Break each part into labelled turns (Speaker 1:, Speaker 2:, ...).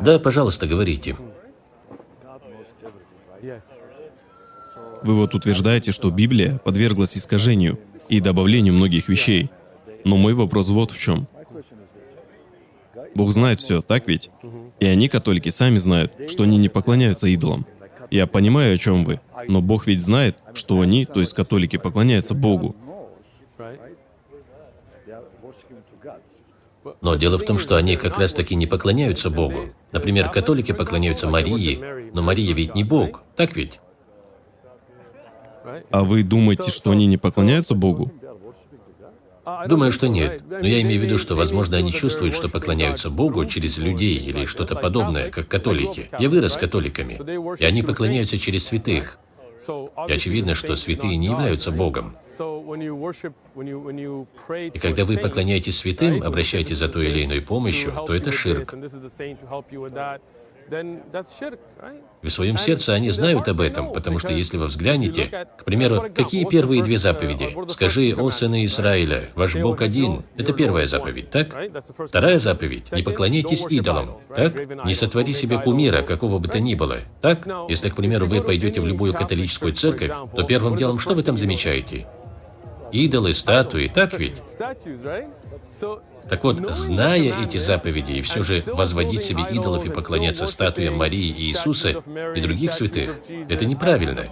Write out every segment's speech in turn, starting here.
Speaker 1: Да, пожалуйста, говорите.
Speaker 2: Вы вот утверждаете, что Библия подверглась искажению и добавлению многих вещей. Но мой вопрос вот в чем. Бог знает все, так ведь? И они, католики, сами знают, что они не поклоняются идолам. Я понимаю, о чем вы, но Бог ведь знает, что они, то есть католики, поклоняются Богу.
Speaker 1: Но дело в том, что они как раз-таки не поклоняются Богу. Например, католики поклоняются Марии, но Мария ведь не Бог, так ведь?
Speaker 2: А вы думаете, что они не поклоняются Богу?
Speaker 1: Думаю, что нет. Но я имею в виду, что, возможно, они чувствуют, что поклоняются Богу через людей или что-то подобное, как католики. Я вырос католиками, и они поклоняются через святых. И очевидно, что святые не являются Богом. И когда вы поклоняетесь святым, обращаетесь за той или иной помощью, то это ширк. В своем сердце они знают об этом, потому что если вы взглянете, к примеру, какие первые две заповеди? «Скажи, о сыны Израиля, ваш Бог один» — это первая заповедь, так? Вторая заповедь — «Не поклоняйтесь идолам», так? «Не сотвори себе кумира, какого бы то ни было», так? Если, к примеру, вы пойдете в любую католическую церковь, то первым делом что вы там замечаете? Идолы, статуи, так ведь? Так вот, зная эти заповеди и все же возводить себе идолов и поклоняться статуям Марии и Иисуса и других святых, это неправильно.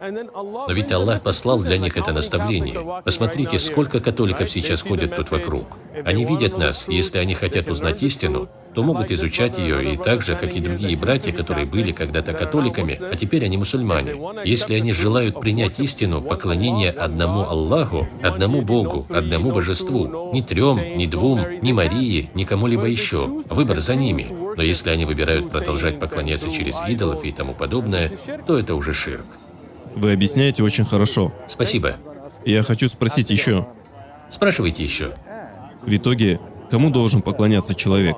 Speaker 1: Но ведь Аллах послал для них это наставление. Посмотрите, сколько католиков сейчас ходят тут вокруг. Они видят нас, и если они хотят узнать истину, то могут изучать ее и так же, как и другие братья, которые были когда-то католиками, а теперь они мусульмане. Если они желают принять истину, поклонение одному Аллаху, одному Богу, одному Божеству, ни трем, ни двум, ни Марии, ни кому-либо еще, выбор за ними. Но если они выбирают продолжать поклоняться через идолов и тому подобное, то это уже ширк.
Speaker 2: Вы объясняете очень хорошо.
Speaker 1: Спасибо.
Speaker 2: Я хочу спросить еще.
Speaker 1: Спрашивайте еще.
Speaker 2: В итоге, кому должен поклоняться человек?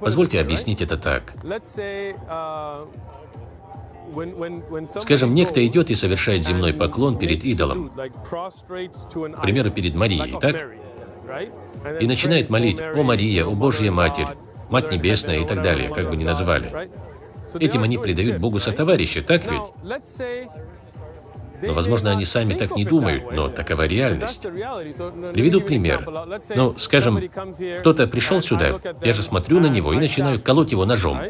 Speaker 1: Позвольте объяснить это так. Скажем, некто идет и совершает земной поклон перед идолом, к примеру, перед Марией, так? И начинает молить «О Мария, о Божья Матерь, Мать Небесная и так далее, как бы ни называли. Этим они предают Богу сотоварища, так ведь? Но, возможно, они сами так не думают, но такова реальность. Приведу пример. Ну, скажем, кто-то пришел сюда, я же смотрю на него и начинаю колоть его ножом.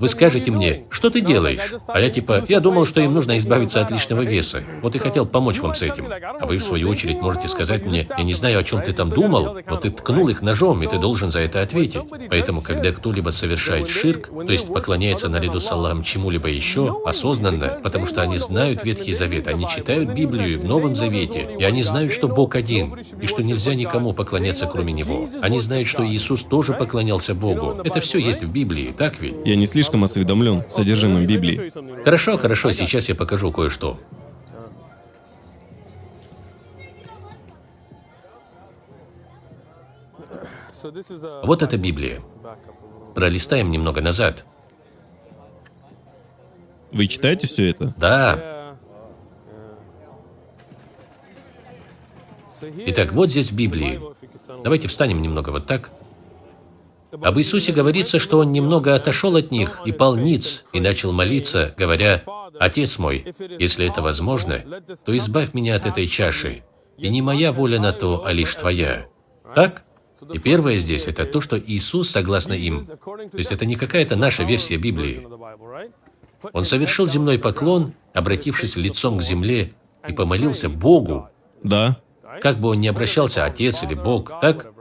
Speaker 1: Вы скажете мне, что ты делаешь? А я типа, я думал, что им нужно избавиться от лишнего веса. Вот и хотел помочь вам с этим. А вы, в свою очередь, можете сказать мне, я не знаю, о чем ты там думал, но ты ткнул их ножом, и ты должен за это ответить. Поэтому, когда кто-либо совершает ширк, то есть поклоняется наряду с Аллахом чему-либо еще, осознанно, потому что они знают Ветхий Завет, они читают Библию в Новом Завете, и они знают, что Бог один, и что нельзя никому поклоняться, кроме Него. Они знают, что Иисус тоже поклонялся Богу. Это все есть в Библии, так ведь?
Speaker 2: Я не слишком осведомлен содержимым Библии.
Speaker 1: Хорошо, хорошо, сейчас я покажу кое-что. Вот это Библия. Пролистаем немного назад.
Speaker 2: Вы читаете все это?
Speaker 1: Да. Итак, вот здесь в Библии. Давайте встанем немного вот так. Об Иисусе говорится, что Он немного отошел от них и пал ниц, и начал молиться, говоря, «Отец мой, если это возможно, то избавь меня от этой чаши, и не моя воля на то, а лишь Твоя». Так? И первое здесь – это то, что Иисус, согласно им, то есть это не какая-то наша версия Библии. Он совершил земной поклон, обратившись лицом к земле, и помолился Богу.
Speaker 2: Да.
Speaker 1: Как бы он ни обращался, Отец или Бог, так?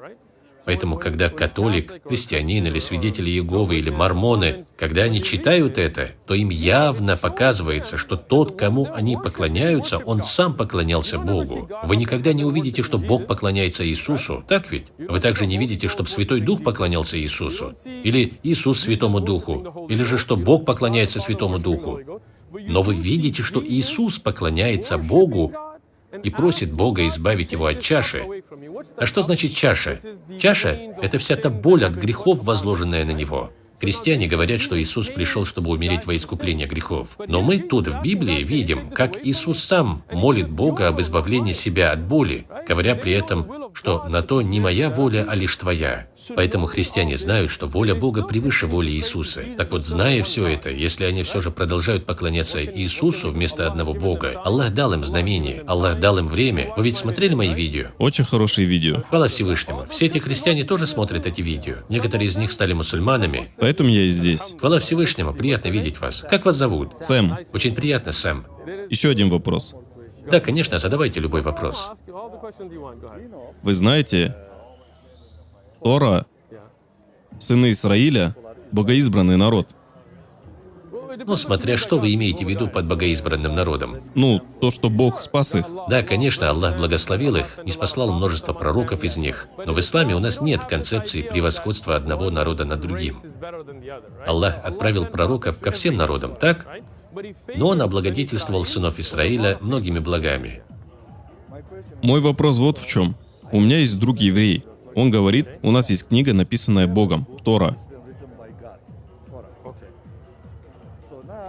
Speaker 1: Поэтому, когда католик, христианин или свидетели Иеговы или мормоны, когда они читают это, то им явно показывается, что тот, кому они поклоняются, он сам поклонялся Богу. Вы никогда не увидите, что Бог поклоняется Иисусу, так ведь? Вы также не видите, чтобы Святой Дух поклонялся Иисусу. Или Иисус Святому Духу. Или же, что Бог поклоняется Святому Духу. Но вы видите, что Иисус поклоняется Богу и просит Бога избавить его от чаши. А что значит чаша? Чаша – это вся та боль от грехов, возложенная на него. Христиане говорят, что Иисус пришел, чтобы умереть во искупление грехов. Но мы тут в Библии видим, как Иисус сам молит Бога об избавлении себя от боли, говоря при этом, что на то не моя воля, а лишь твоя. Поэтому христиане знают, что воля Бога превыше воли Иисуса. Так вот, зная все это, если они все же продолжают поклоняться Иисусу вместо одного Бога, Аллах дал им знамение, Аллах дал им время. Вы ведь смотрели мои видео?
Speaker 2: Очень хорошие видео.
Speaker 1: Хвала Всевышнему. Все эти христиане тоже смотрят эти видео. Некоторые из них стали мусульманами.
Speaker 2: Поэтому я и здесь.
Speaker 1: Хвала Всевышнему, приятно видеть вас. Как вас зовут?
Speaker 2: Сэм,
Speaker 1: Очень приятно, Сэм.
Speaker 2: еще один вопрос.
Speaker 1: Да, конечно, задавайте любой вопрос.
Speaker 2: Вы знаете, Тора, сыны Израиля, богоизбранный народ.
Speaker 1: Ну, смотря что вы имеете в виду под богоизбранным народом.
Speaker 2: Ну, то, что Бог спас их.
Speaker 1: Да, конечно, Аллах благословил их и спаслал множество пророков из них. Но в исламе у нас нет концепции превосходства одного народа над другим. Аллах отправил пророков ко всем народам, так? Но он облагодетельствовал сынов Израиля многими благами.
Speaker 2: Мой вопрос вот в чем. У меня есть друг еврей. Он говорит, у нас есть книга, написанная Богом, Тора.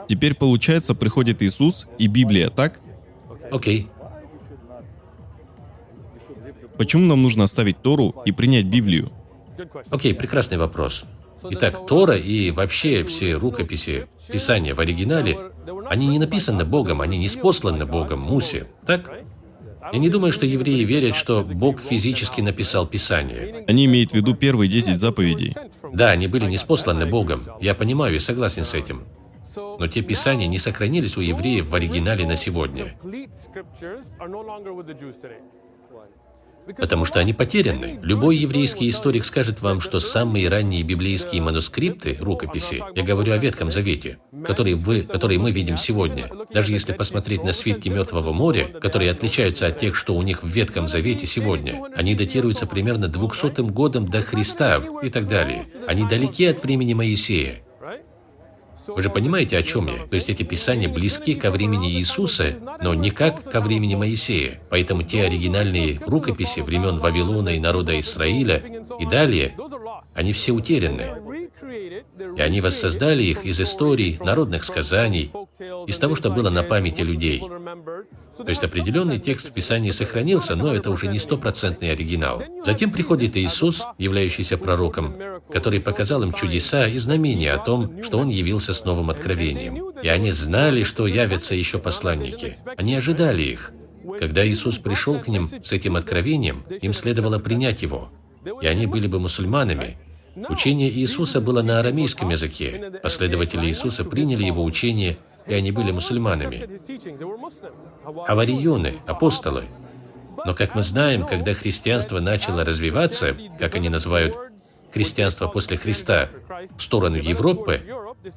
Speaker 2: Теперь, получается, приходит Иисус и Библия, так?
Speaker 1: Окей.
Speaker 2: Почему нам нужно оставить Тору и принять Библию?
Speaker 1: Окей, прекрасный вопрос. Итак, Тора и вообще все рукописи, писания в оригинале, они не написаны Богом, они не спосланы Богом Мусе, так? Я не думаю, что евреи верят, что Бог физически написал Писание.
Speaker 2: Они имеют в виду первые 10 заповедей.
Speaker 1: Да, они были неспосланы Богом. Я понимаю и согласен с этим. Но те писания не сохранились у евреев в оригинале на сегодня, потому что они потеряны. Любой еврейский историк скажет вам, что самые ранние библейские манускрипты, рукописи, я говорю о Ветхом Завете, которые, вы, которые мы видим сегодня, даже если посмотреть на свитки Мертвого моря, которые отличаются от тех, что у них в Ветхом Завете сегодня, они датируются примерно 200 годом до Христа и так далее. Они далеки от времени Моисея. Вы же понимаете, о чем я? То есть эти писания близки ко времени Иисуса, но никак ко времени Моисея. Поэтому те оригинальные рукописи времен Вавилона и народа Израиля и далее, они все утеряны. И они воссоздали их из историй, народных сказаний, из того, что было на памяти людей. То есть определенный текст в Писании сохранился, но это уже не стопроцентный оригинал. Затем приходит Иисус, являющийся пророком, который показал им чудеса и знамения о том, что Он явился с новым откровением. И они знали, что явятся еще посланники. Они ожидали их. Когда Иисус пришел к ним с этим откровением, им следовало принять его. И они были бы мусульманами, Учение Иисуса было на арамейском языке. Последователи Иисуса приняли его учение, и они были мусульманами. Аварионы, апостолы. Но, как мы знаем, когда христианство начало развиваться, как они называют христианство после Христа, в сторону Европы,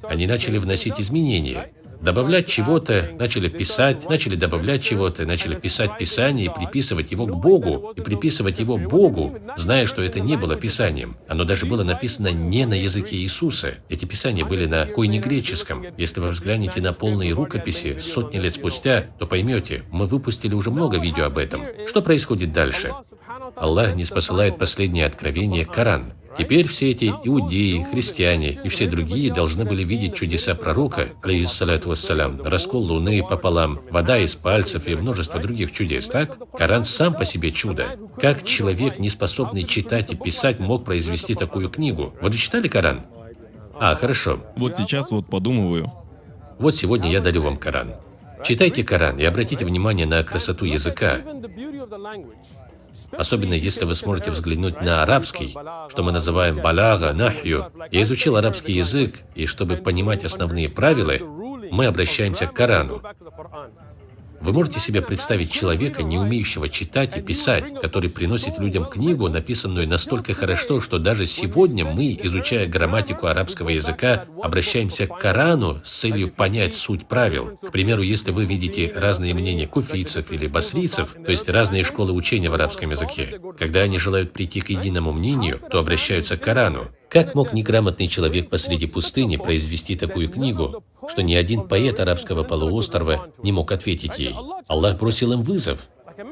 Speaker 1: они начали вносить изменения добавлять чего-то, начали писать, начали добавлять чего-то, начали писать Писание и приписывать его к Богу, и приписывать его Богу, зная, что это не было Писанием. Оно даже было написано не на языке Иисуса. Эти Писания были на койнегреческом. Если вы взглянете на полные рукописи сотни лет спустя, то поймете, мы выпустили уже много видео об этом. Что происходит дальше? Аллах не спосылает последнее откровение Коран. Теперь все эти иудеи, христиане и все другие должны были видеть чудеса пророка, алейхиссалату вассалям, раскол луны пополам, вода из пальцев и множество других чудес, так? Коран сам по себе чудо. Как человек, не способный читать и писать, мог произвести такую книгу? Вы читали Коран? А, хорошо.
Speaker 2: Вот сейчас вот подумываю.
Speaker 1: Вот сегодня я дарю вам Коран. Читайте Коран и обратите внимание на красоту языка. Особенно если вы сможете взглянуть на арабский, что мы называем балага, нахью. Я изучил арабский язык, и чтобы понимать основные правила, мы обращаемся к Корану. Вы можете себе представить человека, не умеющего читать и писать, который приносит людям книгу, написанную настолько хорошо, что даже сегодня мы, изучая грамматику арабского языка, обращаемся к Корану с целью понять суть правил. К примеру, если вы видите разные мнения куфийцев или басрийцев, то есть разные школы учения в арабском языке, когда они желают прийти к единому мнению, то обращаются к Корану. Как мог неграмотный человек посреди пустыни произвести такую книгу, что ни один поэт арабского полуострова не мог ответить ей? Аллах бросил им вызов.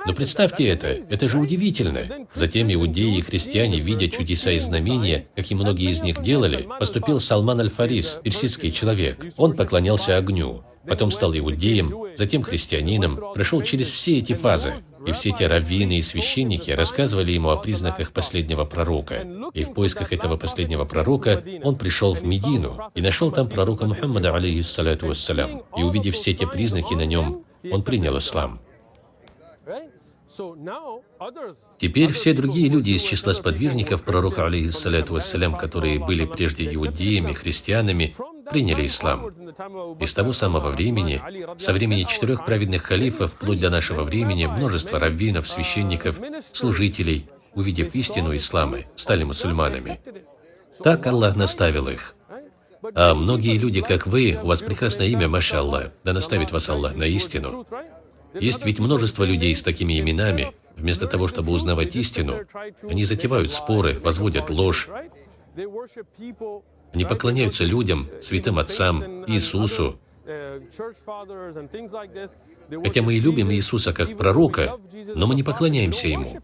Speaker 1: Но представьте это, это же удивительно. Затем иудеи и христиане, видя чудеса и знамения, как и многие из них делали, поступил Салман Аль-Фарис, персидский человек. Он поклонялся огню, потом стал иудеем, затем христианином, прошел через все эти фазы. И все эти раввины и священники рассказывали ему о признаках последнего пророка. И в поисках этого последнего пророка он пришел в Медину и нашел там пророка Мухаммада, алейхиссалату вассалям. И увидев все эти признаки на нем, он принял ислам. Теперь все другие люди из числа сподвижников пророка, алейхиссалату вассалям, которые были прежде иудеями, христианами, приняли ислам. И с того самого времени, со времени четырех праведных халифов, вплоть до нашего времени, множество раввинов, священников, служителей, увидев истину ислама, стали мусульманами. Так Аллах наставил их. А многие люди, как вы, у вас прекрасное имя, Маша Аллах, да наставит вас Аллах на истину. Есть ведь множество людей с такими именами. Вместо того, чтобы узнавать истину, они затевают споры, возводят ложь. Они поклоняются людям, святым отцам, Иисусу. Хотя мы и любим Иисуса как пророка, но мы не поклоняемся Ему.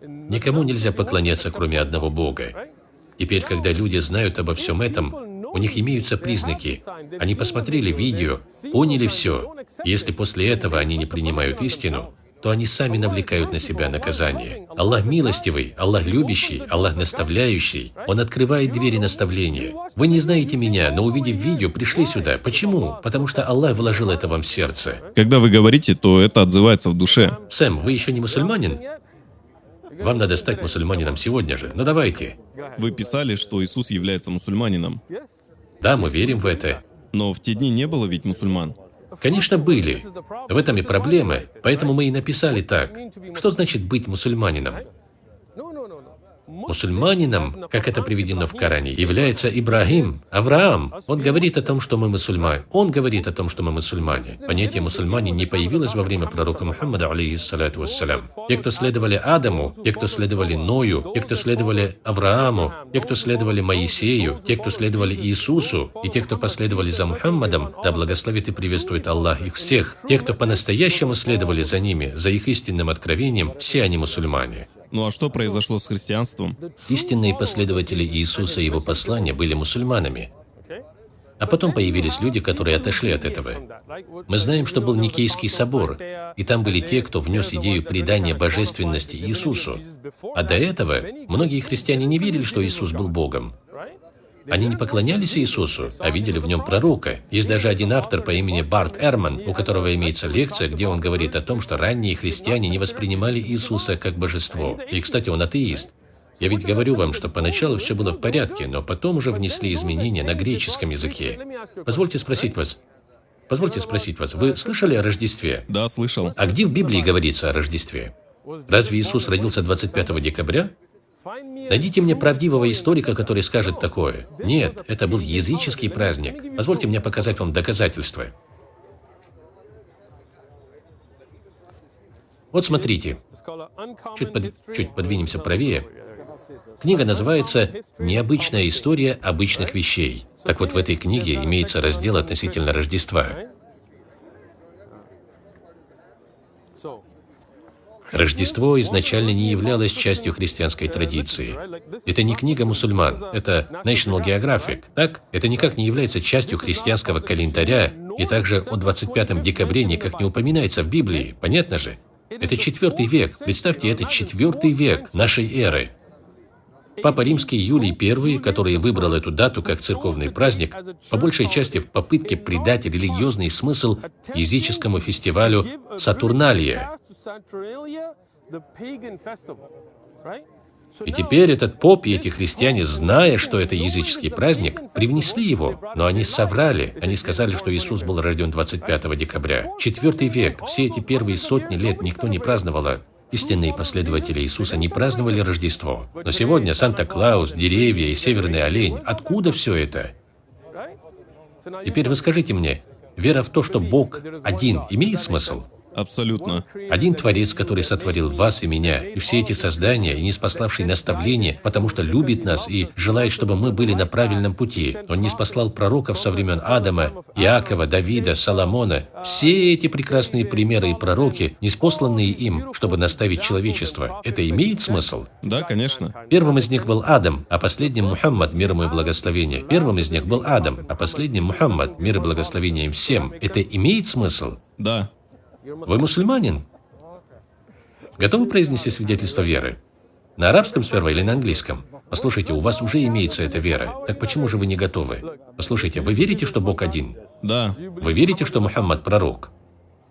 Speaker 1: Никому нельзя поклоняться, кроме одного Бога. Теперь, когда люди знают обо всем этом, у них имеются признаки. Они посмотрели видео, поняли все. Если после этого они не принимают истину, то они сами навлекают на себя наказание. Аллах милостивый, Аллах любящий, Аллах наставляющий. Он открывает двери наставления. Вы не знаете меня, но увидев видео, пришли сюда. Почему? Потому что Аллах вложил это вам в сердце.
Speaker 2: Когда вы говорите, то это отзывается в душе.
Speaker 1: Сэм, вы еще не мусульманин? Вам надо стать мусульманином сегодня же. Ну давайте.
Speaker 2: Вы писали, что Иисус является мусульманином.
Speaker 1: Да, мы верим в это.
Speaker 2: Но в те дни не было ведь мусульман.
Speaker 1: Конечно, были. В этом и проблема. Поэтому мы и написали так. Что значит быть мусульманином? Мусульманином, как это приведено в Коране, является Ибрагим, Авраам. Он говорит о том, что мы мусульмане. Он говорит о том, что мы мусульмане. Понятие мусульмане не появилось во время пророка Мухаммада, алейхиссалату вассалям. Те, кто следовали Адаму, те, кто следовали Ною, те, кто следовали Аврааму, те, кто следовали Моисею, те, кто следовали Иисусу, и те, кто последовали за Мухаммадом, да благословит и приветствует Аллах их всех. Те, кто по-настоящему следовали за ними, за их истинным откровением, все они мусульмане.
Speaker 2: Ну а что произошло с христианством?
Speaker 1: Истинные последователи Иисуса и его послания были мусульманами. А потом появились люди, которые отошли от этого. Мы знаем, что был Никейский собор, и там были те, кто внес идею предания божественности Иисусу. А до этого многие христиане не верили, что Иисус был Богом. Они не поклонялись Иисусу, а видели в нем пророка. Есть даже один автор по имени Барт Эрман, у которого имеется лекция, где он говорит о том, что ранние христиане не воспринимали Иисуса как божество. И, кстати, он атеист. Я ведь говорю вам, что поначалу все было в порядке, но потом уже внесли изменения на греческом языке. Позвольте спросить вас, Позвольте спросить вас, вы слышали о Рождестве?
Speaker 2: Да, слышал.
Speaker 1: А где в Библии говорится о Рождестве? Разве Иисус родился 25 декабря? Найдите мне правдивого историка, который скажет такое. Нет, это был языческий праздник. Позвольте мне показать вам доказательства. Вот смотрите. Чуть, под, чуть подвинемся правее. Книга называется «Необычная история обычных вещей». Так вот, в этой книге имеется раздел относительно Рождества. Рождество изначально не являлось частью христианской традиции. Это не книга мусульман, это National Geographic, так? Это никак не является частью христианского календаря, и также о 25 декабре никак не упоминается в Библии, понятно же? Это четвертый век, представьте, это четвертый век нашей эры. Папа Римский Юлий I, который выбрал эту дату как церковный праздник, по большей части в попытке придать религиозный смысл языческому фестивалю Сатурналия. И теперь этот поп и эти христиане, зная, что это языческий праздник, привнесли его. Но они соврали. Они сказали, что Иисус был рожден 25 декабря. Четвертый век. Все эти первые сотни лет никто не праздновал Истинные последователи Иисуса не праздновали Рождество. Но сегодня Санта-Клаус, деревья и северный олень. Откуда все это? Теперь вы скажите мне, вера в то, что Бог один, имеет смысл?
Speaker 2: Абсолютно.
Speaker 1: Один Творец, который сотворил вас и меня, и все эти создания, и не спаславший наставление, потому что любит нас и желает, чтобы мы были на правильном пути. Он не спаслал пророков со времен Адама, Иакова, Давида, Соломона. Все эти прекрасные примеры и пророки, неспосланные им, чтобы наставить человечество. Это имеет смысл?
Speaker 2: Да, конечно.
Speaker 1: Первым из них был Адам, а последним Мухаммад, мир ему и благословение. Первым из них был Адам, а последним Мухаммад, мир и благословение им всем. Это имеет смысл?
Speaker 2: Да.
Speaker 1: Вы мусульманин? Готовы произнести свидетельство веры? На арабском сперва или на английском? Послушайте, у вас уже имеется эта вера. Так почему же вы не готовы? Послушайте, вы верите, что Бог один?
Speaker 2: Да.
Speaker 1: Вы верите, что Мухаммад пророк?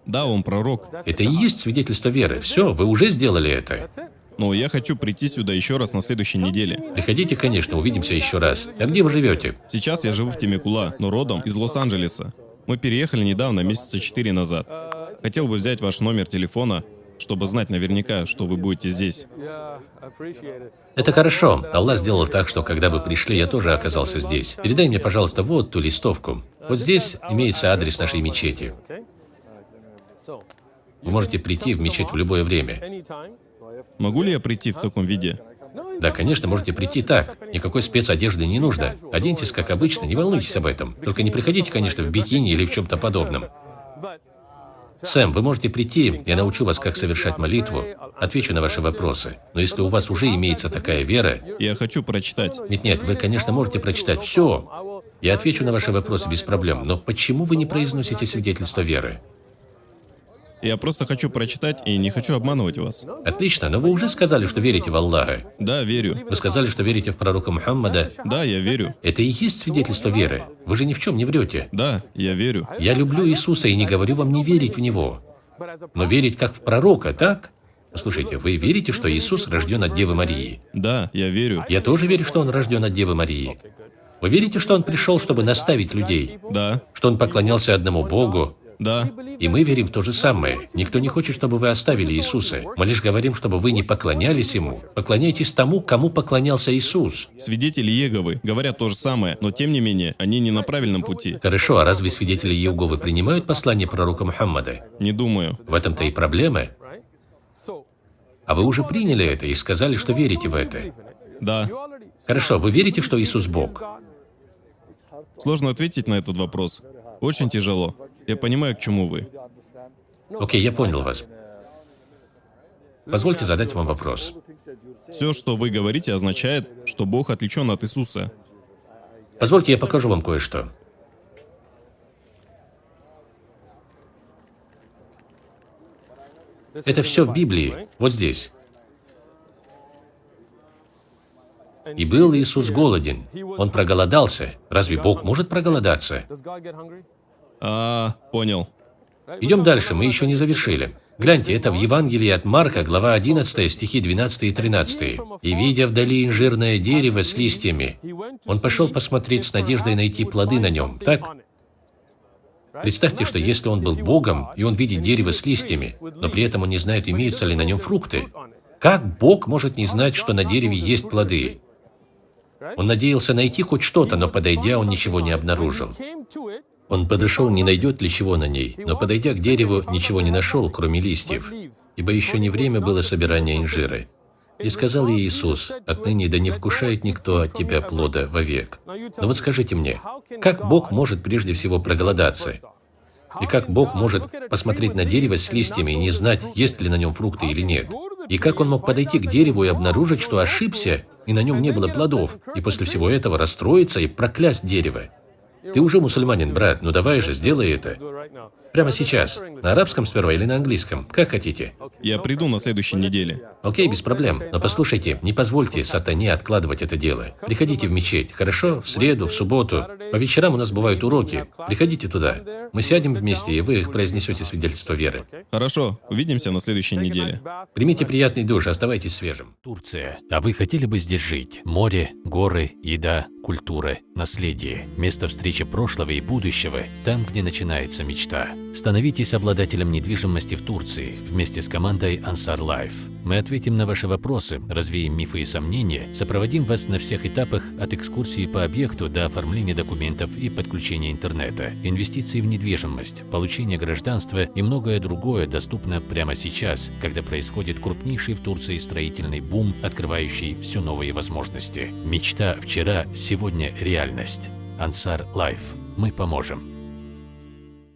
Speaker 2: Да, он пророк.
Speaker 1: Это и есть свидетельство веры. Все, вы уже сделали это.
Speaker 2: Но я хочу прийти сюда еще раз на следующей неделе.
Speaker 1: Приходите, конечно, увидимся еще раз. А где вы живете?
Speaker 2: Сейчас я живу в Темекула, но родом из Лос-Анджелеса. Мы переехали недавно, месяца четыре назад. Хотел бы взять ваш номер телефона, чтобы знать наверняка, что вы будете здесь.
Speaker 1: Это хорошо. Аллах сделал так, что когда вы пришли, я тоже оказался здесь. Передай мне, пожалуйста, вот ту листовку. Вот здесь имеется адрес нашей мечети. Вы можете прийти в мечеть в любое время.
Speaker 2: Могу ли я прийти в таком виде?
Speaker 1: Да, конечно, можете прийти так. Никакой спецодежды не нужно. Оденьтесь, как обычно, не волнуйтесь об этом. Только не приходите, конечно, в бикини или в чем-то подобном. Сэм, вы можете прийти, я научу вас, как совершать молитву, отвечу на ваши вопросы. Но если у вас уже имеется такая вера...
Speaker 2: Я хочу прочитать.
Speaker 1: Нет-нет, вы, конечно, можете прочитать все. Я отвечу на ваши вопросы без проблем. Но почему вы не произносите свидетельство веры?
Speaker 2: Я просто хочу прочитать и не хочу обманывать вас.
Speaker 1: Отлично, но вы уже сказали, что верите в Аллаха.
Speaker 2: Да, верю.
Speaker 1: Вы сказали, что верите в пророка Мухаммада.
Speaker 2: Да, я верю.
Speaker 1: Это и есть свидетельство веры. Вы же ни в чем не врете.
Speaker 2: Да, я верю.
Speaker 1: Я люблю Иисуса и не говорю вам не верить в Него. Но верить как в пророка, так? Слушайте, вы верите, что Иисус рожден от Девы Марии?
Speaker 2: Да, я верю.
Speaker 1: Я тоже верю, что Он рожден от Девы Марии. Вы верите, что Он пришел, чтобы наставить людей?
Speaker 2: Да.
Speaker 1: Что Он поклонялся одному Богу,
Speaker 2: да.
Speaker 1: И мы верим в то же самое. Никто не хочет, чтобы вы оставили Иисуса. Мы лишь говорим, чтобы вы не поклонялись Ему. Поклоняйтесь тому, кому поклонялся Иисус.
Speaker 2: Свидетели Иеговы говорят то же самое, но тем не менее, они не на правильном пути.
Speaker 1: Хорошо, а разве свидетели Иеговы принимают послание пророка Мухаммада?
Speaker 2: Не думаю.
Speaker 1: В этом-то и проблема. А вы уже приняли это и сказали, что верите в это.
Speaker 2: Да.
Speaker 1: Хорошо, вы верите, что Иисус Бог?
Speaker 2: Сложно ответить на этот вопрос. Очень тяжело. Я понимаю, к чему вы.
Speaker 1: Окей, я понял вас. Позвольте задать вам вопрос.
Speaker 2: Все, что вы говорите, означает, что Бог отличен от Иисуса.
Speaker 1: Позвольте, я покажу вам кое-что. Это все в Библии, вот здесь. И был Иисус голоден. Он проголодался. Разве Бог может проголодаться?
Speaker 2: А, понял.
Speaker 1: Идем дальше, мы еще не завершили. Гляньте, это в Евангелии от Марка, глава 11, стихи 12 и 13. «И, видя вдали инжирное дерево с листьями, он пошел посмотреть с надеждой найти плоды на нем». Так? Представьте, что если он был Богом, и он видит дерево с листьями, но при этом он не знает, имеются ли на нем фрукты, как Бог может не знать, что на дереве есть плоды? Он надеялся найти хоть что-то, но подойдя, он ничего не обнаружил. Он подошел, не найдет ли чего на ней, но подойдя к дереву, ничего не нашел, кроме листьев, ибо еще не время было собирания инжира. И сказал ей Иисус, «Отныне да не вкушает никто от тебя плода вовек». Но вот скажите мне, как Бог может прежде всего проголодаться? И как Бог может посмотреть на дерево с листьями и не знать, есть ли на нем фрукты или нет? И как он мог подойти к дереву и обнаружить, что ошибся, и на нем не было плодов, и после всего этого расстроиться и проклясть дерево? Ты уже мусульманин, брат, ну давай же, сделай это. Прямо сейчас. На арабском сперва или на английском? Как хотите.
Speaker 2: Я приду на следующей неделе.
Speaker 1: Окей, без проблем. Но послушайте, не позвольте сатане откладывать это дело. Приходите в мечеть, хорошо? В среду, в субботу. По вечерам у нас бывают уроки. Приходите туда. Мы сядем вместе, и вы их произнесете свидетельство веры.
Speaker 2: Хорошо, увидимся на следующей неделе.
Speaker 1: Примите приятный душ, оставайтесь свежим. Турция. А вы хотели бы здесь жить? Море, горы, еда, культура, наследие. Место встречи прошлого и будущего. Там, где начинается мечта. Становитесь обладателем недвижимости в Турции вместе с командой Ansar Life. Мы ответим на ваши вопросы, развеем мифы и сомнения, сопроводим вас на всех этапах от экскурсии по объекту до оформления документов и подключения интернета, инвестиции в недвижимость, получение гражданства и многое другое доступно прямо сейчас, когда происходит крупнейший в Турции строительный бум, открывающий все новые возможности. Мечта вчера, сегодня реальность. Ansar Life. Мы поможем.